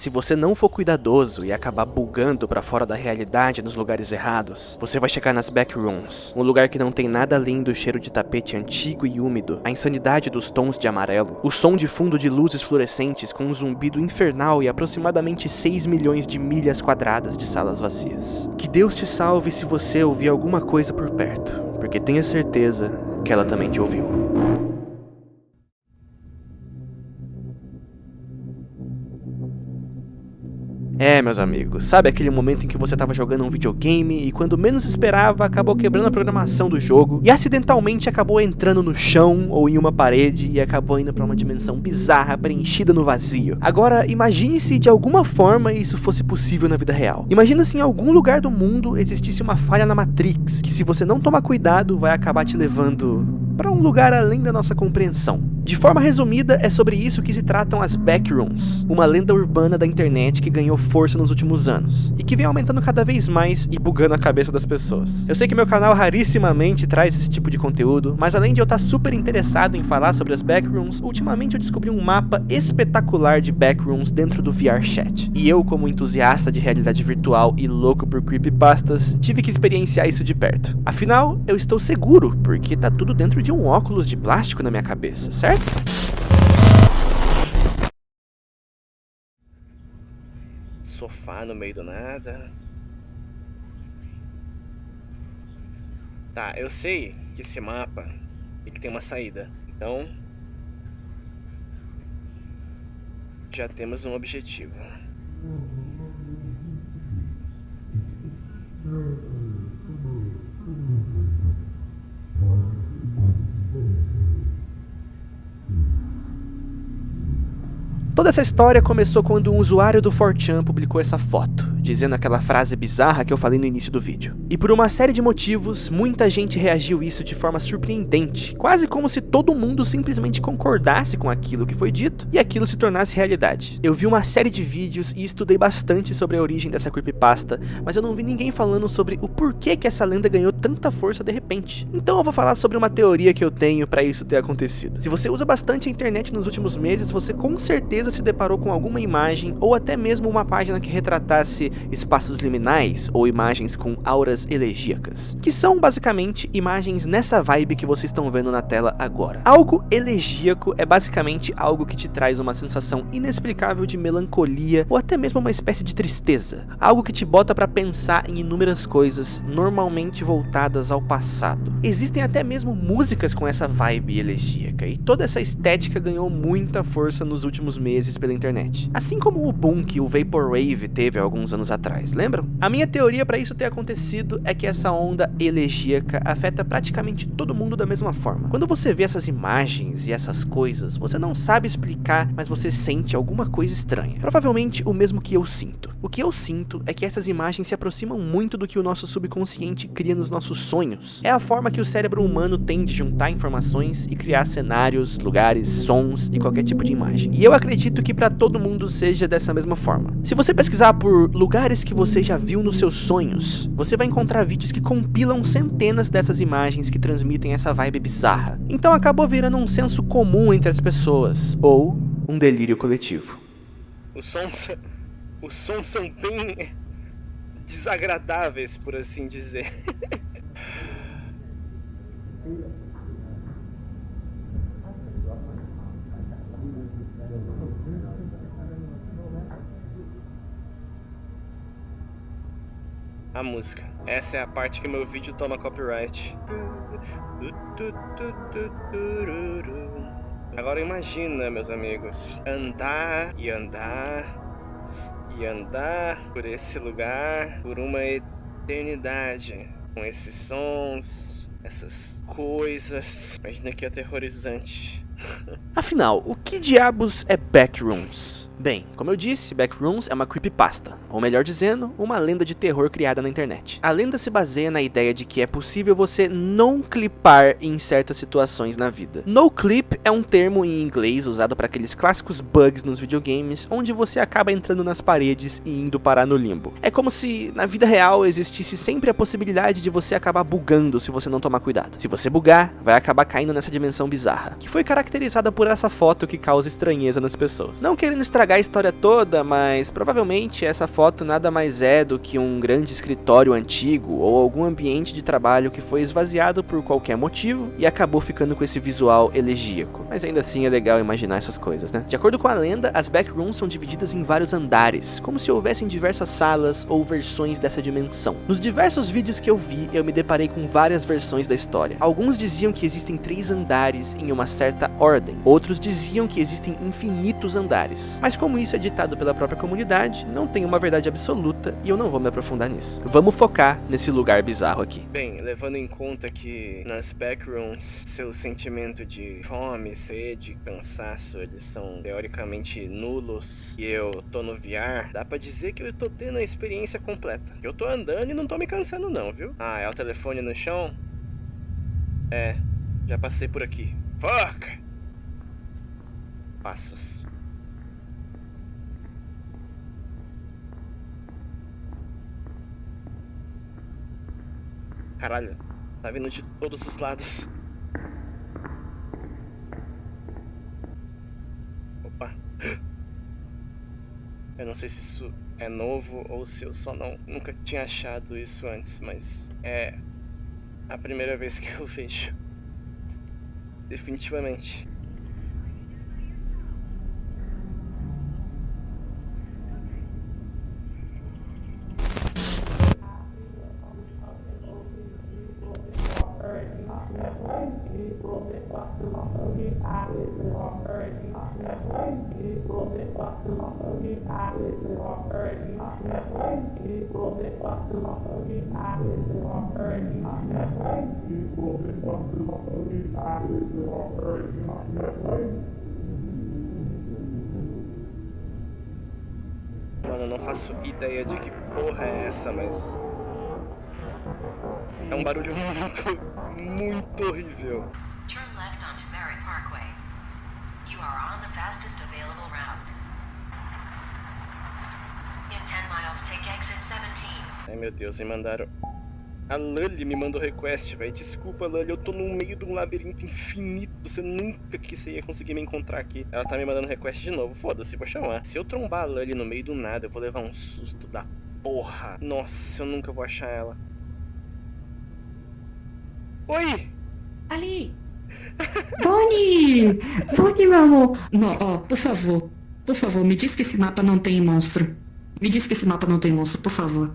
Se você não for cuidadoso e acabar bugando pra fora da realidade nos lugares errados, você vai chegar nas backrooms, um lugar que não tem nada além do cheiro de tapete antigo e úmido, a insanidade dos tons de amarelo, o som de fundo de luzes fluorescentes com um zumbido infernal e aproximadamente 6 milhões de milhas quadradas de salas vazias. Que Deus te salve se você ouvir alguma coisa por perto, porque tenha certeza que ela também te ouviu. É, meus amigos, sabe aquele momento em que você estava jogando um videogame e quando menos esperava acabou quebrando a programação do jogo e acidentalmente acabou entrando no chão ou em uma parede e acabou indo para uma dimensão bizarra preenchida no vazio. Agora, imagine se de alguma forma isso fosse possível na vida real. Imagina se em algum lugar do mundo existisse uma falha na Matrix, que se você não tomar cuidado vai acabar te levando para um lugar além da nossa compreensão. De forma resumida, é sobre isso que se tratam as Backrooms, uma lenda urbana da internet que ganhou força nos últimos anos, e que vem aumentando cada vez mais e bugando a cabeça das pessoas. Eu sei que meu canal rarissimamente traz esse tipo de conteúdo, mas além de eu estar super interessado em falar sobre as Backrooms, ultimamente eu descobri um mapa espetacular de Backrooms dentro do VR Chat. E eu, como entusiasta de realidade virtual e louco por creepypastas, tive que experienciar isso de perto. Afinal, eu estou seguro, porque tá tudo dentro de um óculos de plástico na minha cabeça, certo? Sofá no meio do nada. Tá, eu sei que esse mapa ele tem uma saída. Então, já temos um objetivo. Toda essa história começou quando um usuário do 4chan publicou essa foto dizendo aquela frase bizarra que eu falei no início do vídeo. E por uma série de motivos, muita gente reagiu isso de forma surpreendente, quase como se todo mundo simplesmente concordasse com aquilo que foi dito e aquilo se tornasse realidade. Eu vi uma série de vídeos e estudei bastante sobre a origem dessa creepypasta, mas eu não vi ninguém falando sobre o porquê que essa lenda ganhou tanta força de repente. Então eu vou falar sobre uma teoria que eu tenho para isso ter acontecido. Se você usa bastante a internet nos últimos meses, você com certeza se deparou com alguma imagem ou até mesmo uma página que retratasse espaços liminais ou imagens com auras elegíacas, que são basicamente imagens nessa vibe que vocês estão vendo na tela agora. Algo elegíaco é basicamente algo que te traz uma sensação inexplicável de melancolia ou até mesmo uma espécie de tristeza, algo que te bota para pensar em inúmeras coisas normalmente voltadas ao passado. Existem até mesmo músicas com essa vibe elegíaca e toda essa estética ganhou muita força nos últimos meses pela internet. Assim como o boom que o Vaporwave teve há alguns anos anos atrás, lembram? A minha teoria para isso ter acontecido é que essa onda elegíaca afeta praticamente todo mundo da mesma forma. Quando você vê essas imagens e essas coisas, você não sabe explicar, mas você sente alguma coisa estranha. Provavelmente o mesmo que eu sinto. O que eu sinto é que essas imagens se aproximam muito do que o nosso subconsciente cria nos nossos sonhos. É a forma que o cérebro humano tem de juntar informações e criar cenários, lugares, sons e qualquer tipo de imagem. E eu acredito que para todo mundo seja dessa mesma forma. Se você pesquisar por lugares que você já viu nos seus sonhos, você vai encontrar vídeos que compilam centenas dessas imagens que transmitem essa vibe bizarra. Então acabou virando um senso comum entre as pessoas, ou um delírio coletivo. Os sons, os sons são bem desagradáveis, por assim dizer. a música. Essa é a parte que meu vídeo toma copyright. Agora imagina, meus amigos, andar e andar e andar por esse lugar por uma eternidade com esses sons, essas coisas. Imagina que aterrorizante. Afinal, o que diabos é Backrooms? Bem, como eu disse, Backrooms é uma creepypasta, ou melhor dizendo, uma lenda de terror criada na internet. A lenda se baseia na ideia de que é possível você não clipar em certas situações na vida. No clip é um termo em inglês usado para aqueles clássicos bugs nos videogames, onde você acaba entrando nas paredes e indo parar no limbo. É como se na vida real existisse sempre a possibilidade de você acabar bugando se você não tomar cuidado. Se você bugar, vai acabar caindo nessa dimensão bizarra, que foi caracterizada por essa foto que causa estranheza nas pessoas. Não querendo estragar a história toda, mas provavelmente essa foto nada mais é do que um grande escritório antigo ou algum ambiente de trabalho que foi esvaziado por qualquer motivo e acabou ficando com esse visual elegíaco. Mas ainda assim é legal imaginar essas coisas, né? De acordo com a lenda, as backrooms são divididas em vários andares, como se houvessem diversas salas ou versões dessa dimensão. Nos diversos vídeos que eu vi, eu me deparei com várias versões da história. Alguns diziam que existem três andares em uma certa ordem, outros diziam que existem infinitos andares. Mas como isso é ditado pela própria comunidade, não tem uma verdade absoluta e eu não vou me aprofundar nisso. Vamos focar nesse lugar bizarro aqui. Bem, levando em conta que nas backrooms seu sentimento de fome, sede, cansaço, eles são teoricamente nulos e eu tô no VR, dá pra dizer que eu tô tendo a experiência completa. Eu tô andando e não tô me cansando não, viu? Ah, é o telefone no chão? É, já passei por aqui. Fuck! Passos. Caralho, tá vindo de todos os lados. Eu não sei se isso é novo ou se eu só não nunca tinha achado isso antes, mas é a primeira vez que eu vejo. Definitivamente. Mano, não faço ideia de que porra é essa, mas... É um barulho muito, muito horrível. Fastest available route. In 10 miles, take exit 17. Ai meu Deus, me mandaram... A Lully me mandou request, velho. Desculpa, Lully, eu tô no meio de um labirinto infinito. Você nunca que você ia conseguir me encontrar aqui. Ela tá me mandando request de novo. Foda-se, vou chamar. Se eu trombar a Lully no meio do nada, eu vou levar um susto da porra. Nossa, eu nunca vou achar ela. Oi! Ali! Bonnie! Bonnie, meu amor! Não, ó, por favor. Por favor, me diz que esse mapa não tem monstro. Me diz que esse mapa não tem monstro, por favor.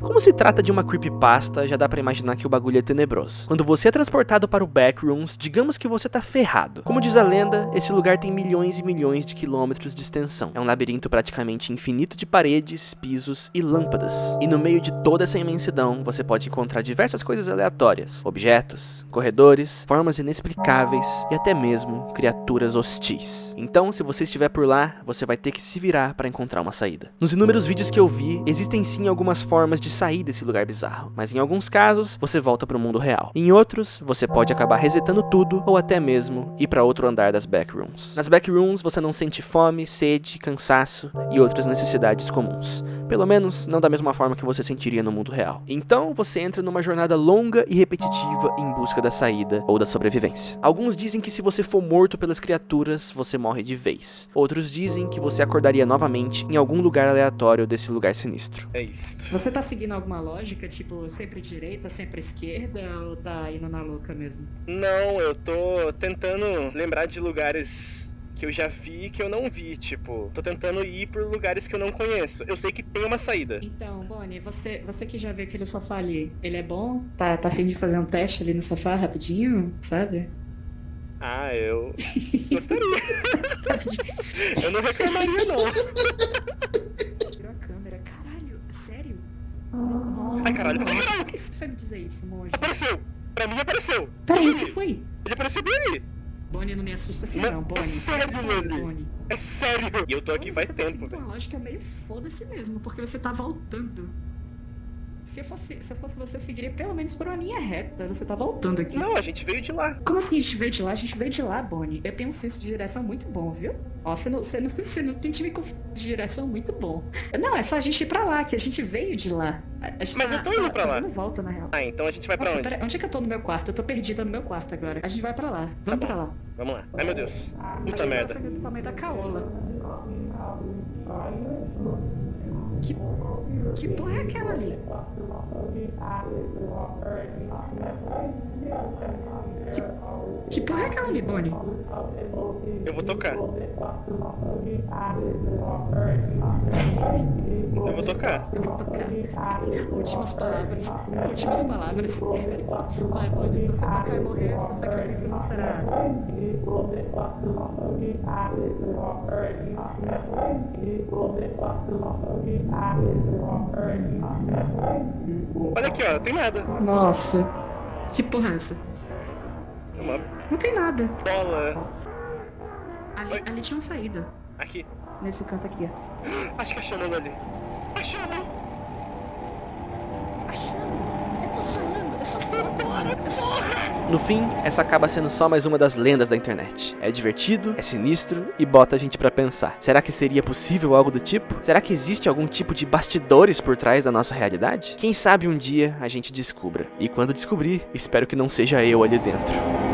Como se trata de uma creepypasta, já dá pra imaginar que o bagulho é tenebroso. Quando você é transportado para o Backrooms, digamos que você tá ferrado. Como diz a lenda, esse lugar tem milhões e milhões de quilômetros de extensão. É um labirinto praticamente infinito de paredes, pisos e lâmpadas. E no meio de toda essa imensidão, você pode encontrar diversas coisas aleatórias. Objetos, corredores, formas inexplicáveis e até mesmo criaturas hostis. Então, se você estiver por lá, você vai ter que se virar para encontrar uma saída. Nos inúmeros vídeos que eu vi, existem sim algumas formas de sair desse lugar bizarro, mas em alguns casos você volta para o mundo real. Em outros, você pode acabar resetando tudo ou até mesmo ir para outro andar das backrooms. Nas backrooms você não sente fome, sede, cansaço e outras necessidades comuns. Pelo menos não da mesma forma que você sentiria no mundo real. Então você entra numa jornada longa e repetitiva em busca da saída ou da sobrevivência. Alguns dizem que se você for morto pelas criaturas, você morre de vez. Outros dizem que você acordaria novamente em algum lugar aleatório desse lugar sinistro. É isto. Você tá seguindo alguma lógica, tipo, sempre direita, sempre esquerda, ou tá indo na louca mesmo? Não, eu tô tentando lembrar de lugares que eu já vi e que eu não vi, tipo, tô tentando ir por lugares que eu não conheço. Eu sei que tem uma saída. Então, Bonnie, você, você que já viu aquele sofá ali, ele é bom? Tá, tá afim de fazer um teste ali no sofá rapidinho, sabe? Ah, eu gostaria. eu não reclamaria, não. Ai, caralho. Por que você vai me dizer isso, monge? Apareceu! Pra mim apareceu! Peraí, o Bonnie, que foi? Ele apareceu bem ali! Bonnie, não me assusta assim não, é Bonnie. sério, Loli? Bonnie. É sério! E eu tô aqui faz você tá tempo, seguindo velho. uma lógica meio foda-se mesmo, porque você tá voltando. Se eu, fosse, se eu fosse você, eu seguiria pelo menos por uma linha reta. Você tá voltando aqui. Não, a gente veio de lá. Como assim a gente veio de lá? A gente veio de lá, Bonnie. Eu tenho um senso de direção muito bom, viu? Ó, você não, você não, você não tem time de direção muito bom. Não, é só a gente ir pra lá, que a gente veio de lá. Mas tá- eu tô indo tá- pra tá lá. dando volta, na real. Ah, então a gente vai pra Nossa, onde? pera- onde é que eu tô no meu quarto? Eu tô perdida no meu quarto agora. A gente vai pra lá. Vamos bom. pra lá. Vamos lá. Ai, meu Deus. Puta Aí, merda. Vê do tamanho da caola. Que, que porra é aquela ali? Que, que porra é aquela ali, Bonnie? Eu vou tocar. Eu vou tocar. Eu vou tocar. Últimas palavras. Últimas palavras. Vai, Bonnie, se você tocar e morrer, seu sacrifício não será. Olha aqui, ó, tem nada. Nossa. Que porra é essa? Uma Não tem nada. bola. Ali, Oi. ali tinha uma saída. Aqui. Nesse canto aqui, ó. Acho que achamos ali. Achamos! Achando? Eu tô falando. Eu só Bora, porra! No fim, essa acaba sendo só mais uma das lendas da internet. É divertido, é sinistro e bota a gente pra pensar. Será que seria possível algo do tipo? Será que existe algum tipo de bastidores por trás da nossa realidade? Quem sabe um dia a gente descubra. E quando descobrir, espero que não seja eu ali dentro.